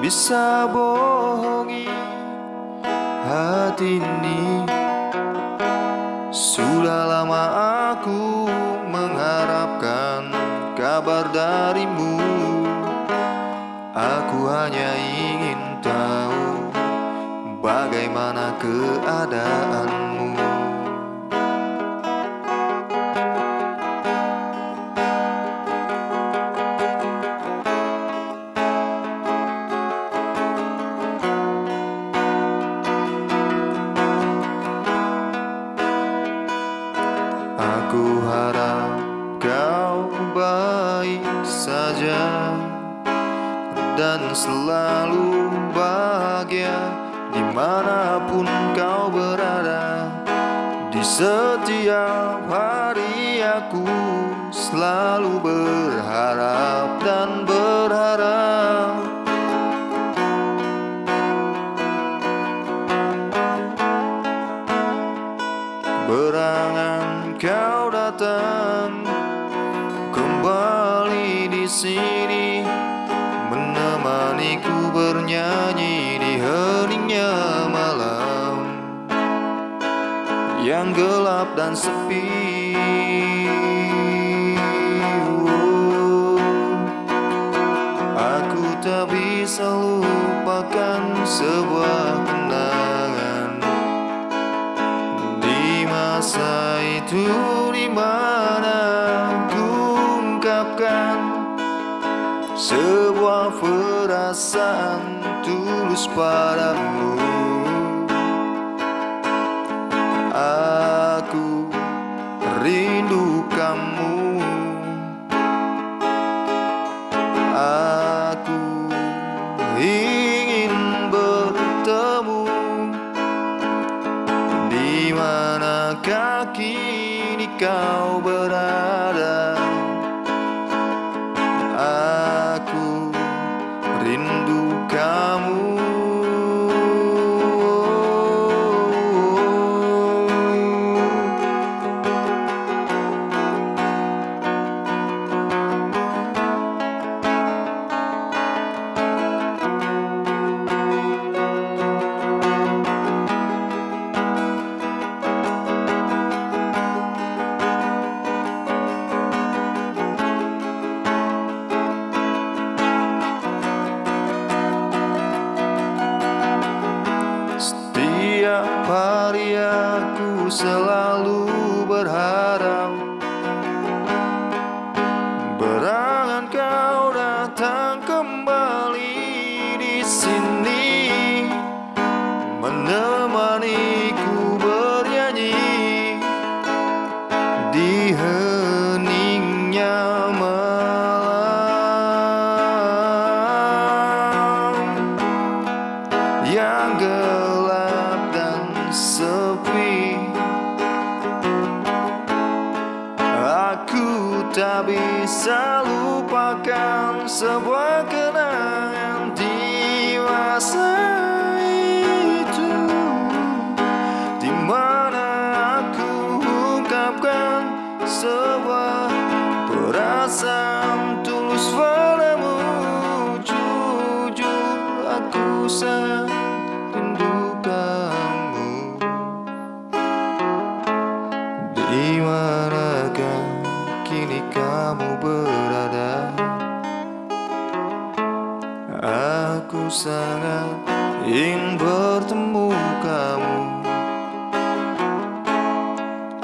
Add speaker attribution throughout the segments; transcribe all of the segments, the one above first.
Speaker 1: bisa bohongi hati ini. Sudah lama aku mengharapkan kabar darimu. Aku hanya ingin tahu bagaimana keadaanmu Aku harap kau baik saja Dan selalu bahagia Di mana pun kau berada. Di setiap hari aku Selalu berharap sini menemaniku bernyanyi di heningnya malam. Yang gelap dan sepi. Aku tak bisa lupakan sebuah kenangan. Di masa itu sebuah perasaan tulus padamu. Aku rindu kamu. Aku ingin bertemu. Di manakah kini kau berada selalu berharap Berangan kau datang kembali di sini. Menemaniku bernyanyi Di heningnya malam. Yang gelap dan sepi tak bisa lupakan sebuah kenangan di masa itu. Di mana aku ungkapkan sebuah perasaan tulus sangat ingin bertemu kamu.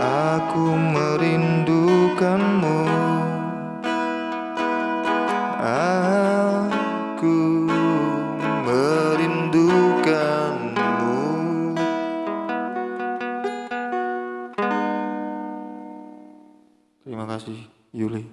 Speaker 1: Aku merindukanmu. Aku merindukanmu. Terima kasih Yuli